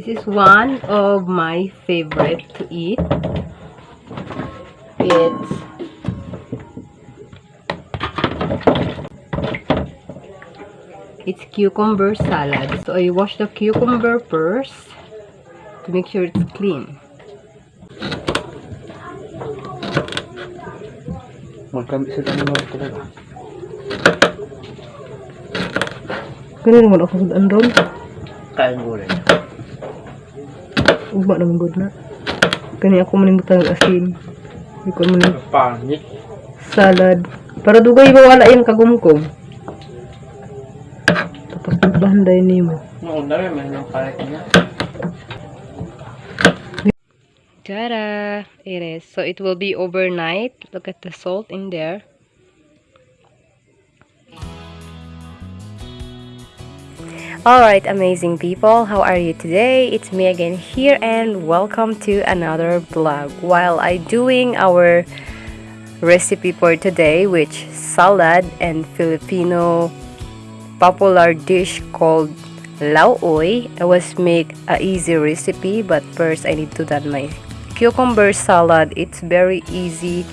This is one of my favorite to eat. It's it's cucumber salad. So I wash the cucumber first to make sure it's clean. Magkamit mo talaga. Ako sa andon. Kain gulay. Ugma naman good na. Kani ako manimutan ng asin. Hindi ko man Pangit. salad. Para dugay ba wala yung kagumkom. Tapos nagbahanday ni mo. Noon na rin, may nang kain niya. Ta-da! It is. So it will be overnight. Look at the salt in there. Alright, amazing people. How are you today? It's me again here and welcome to another vlog. While I doing our recipe for today, which salad and Filipino popular dish called lauoy. I was make a easy recipe, but first I need to done my cucumber salad. It's very easy.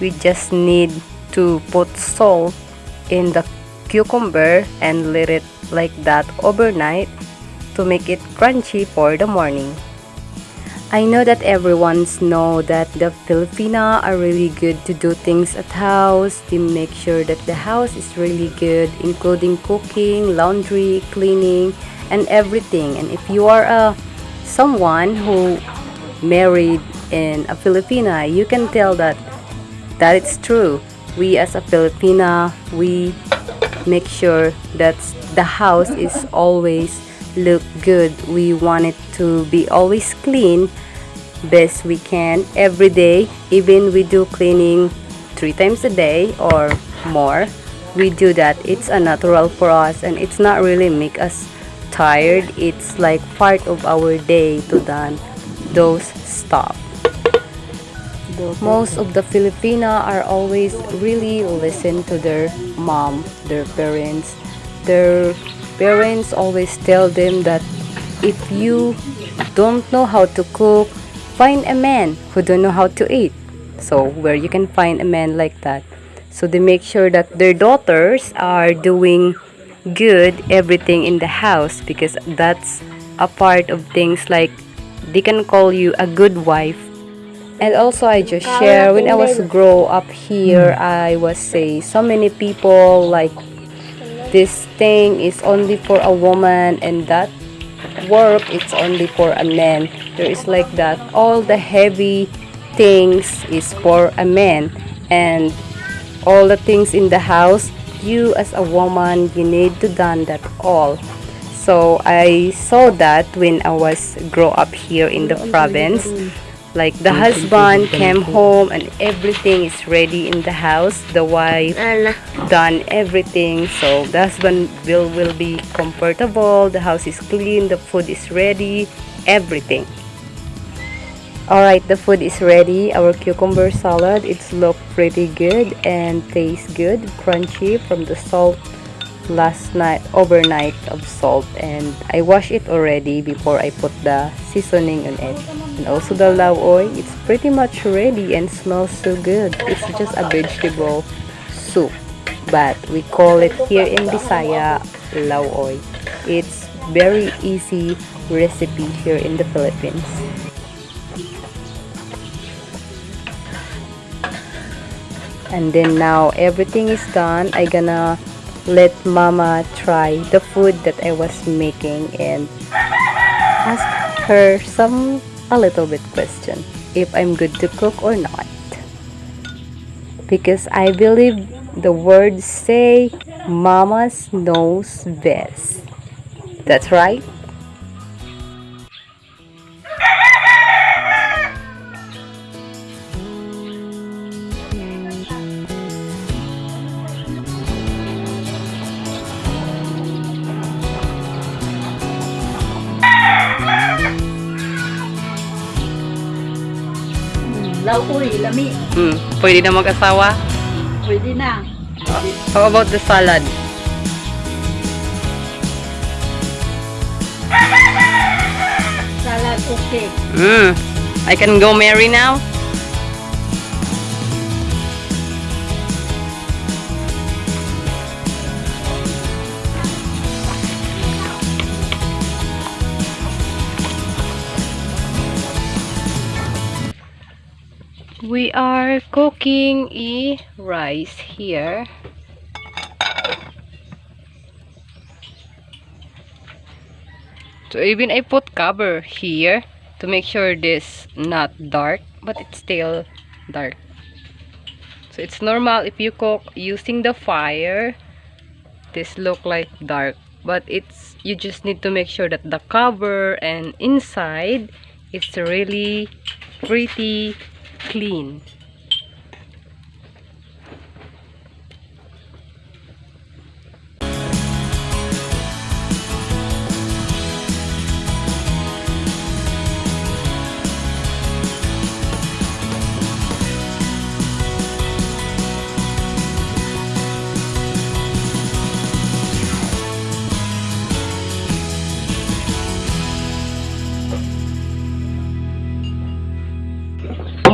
We just need to put salt in the cucumber and let it like that overnight to make it crunchy for the morning. I know that everyone's know that the Filipina are really good to do things at house. They make sure that the house is really good, including cooking, laundry, cleaning, and everything. And if you are a someone who married in a Filipina, you can tell that that it's true. We as a Filipina, we make sure that the house is always look good. We want it to be always clean best we can every day even we do cleaning three times a day or more we do that it's a natural for us and it's not really make us tired it's like part of our day to done those stuff most of the Filipina are always really listen to their mom, their parents. Their parents always tell them that if you don't know how to cook, find a man who don't know how to eat. So where you can find a man like that. So they make sure that their daughters are doing good everything in the house because that's a part of things like they can call you a good wife and also I just share when I was grow up here I was say so many people like this thing is only for a woman and that work it's only for a man. There is like that all the heavy things is for a man. And all the things in the house you as a woman you need to done that all. So I saw that when I was grow up here in the province like the husband came home and everything is ready in the house. The wife done everything. So the husband will will be comfortable. The house is clean. The food is ready. Everything. All right the food is ready. Our cucumber salad it's look pretty good and tastes good. Crunchy from the salt last night overnight of salt and I wash it already before I put the seasoning on it. And also the lauoy it's pretty much ready and smells so good. It's just a vegetable soup but we call it here in Bisaya lauoy it's very easy recipe here in the Philippines. And then now everything is done. I gonna let mama try the food that I was making and ask her some a little bit question if I'm good to cook or not. Because I believe the words say mama's knows best. That's right Lauoy, lami. mm, pwede na mag-asawa Pwede na. how about the salad Okay. Mm. I can go marry now? We are cooking a rice here. So even I put cover here to make sure this not dark but it's still dark. So it's normal if you cook using the fire this look like dark but it's you just need to make sure that the cover and inside it's really pretty clean.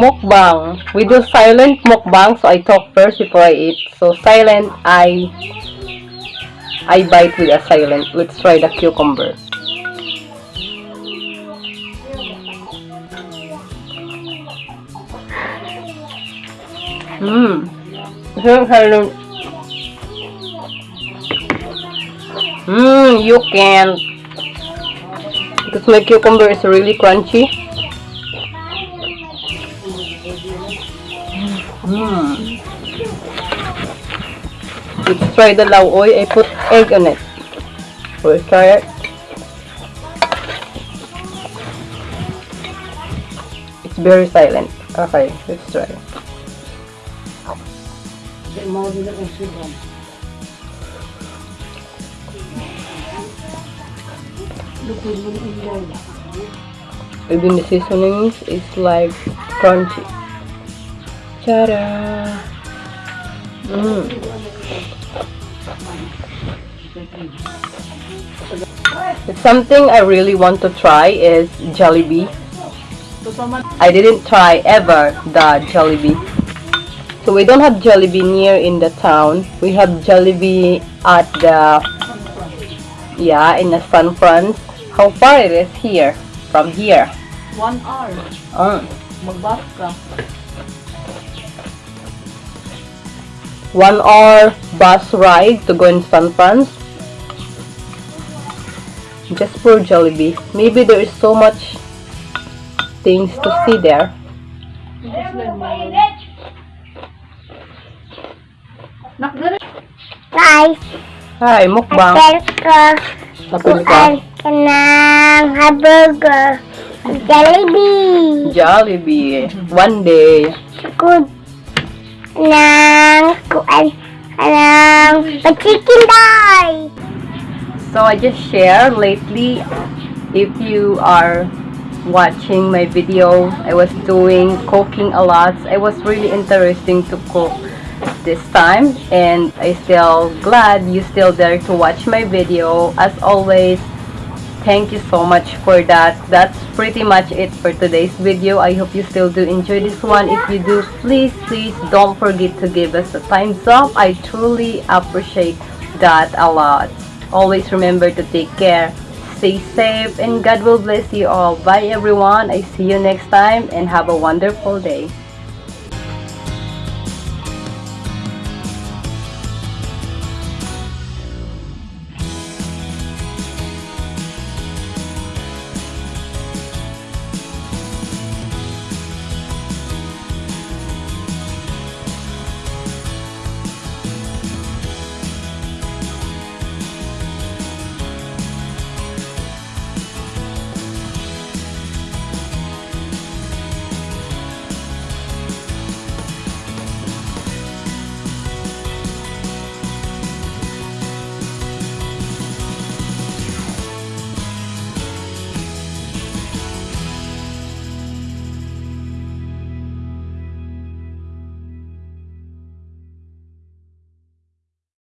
Mukbang. We do silent mukbang, so I talk first before I eat. So silent, I I bite with a silent. Let's try the cucumber. Mmm. Mmm, you can. Because my cucumber is really crunchy. Hmm. Let's try the lauoy. I put egg on it. Let's try it. It's very silent. Okay, let's try. Even the seasonings is like crunchy. Ta-da! Mm. Something I really want to try is Jollibee. I didn't try ever the Jollibee. So we don't have Jollibee near in the town. We have Jollibee at the yeah in the San Franz. How far it is here from here? One hour. Uh, Magbas one hour bus ride to go in San Franz. Just for Jollibee. Maybe there is so much things to see there. Guys, Hi, mukbang. hotel ko Napili kuan ka? ka hamburger. Jollibee. Jollibee. One day. Good. Chicken. So I just share lately if you are watching my video I was doing cooking a lot it was really interesting to cook this time and I still glad you still there to watch my video as always thank you so much for that. That's pretty much it for today's video. I hope you still do enjoy this one. If you do please please don't forget to give us a thumbs up. I truly appreciate that a lot. Always remember to take care stay safe and God will bless you all. Bye everyone. I see you next time and have a wonderful day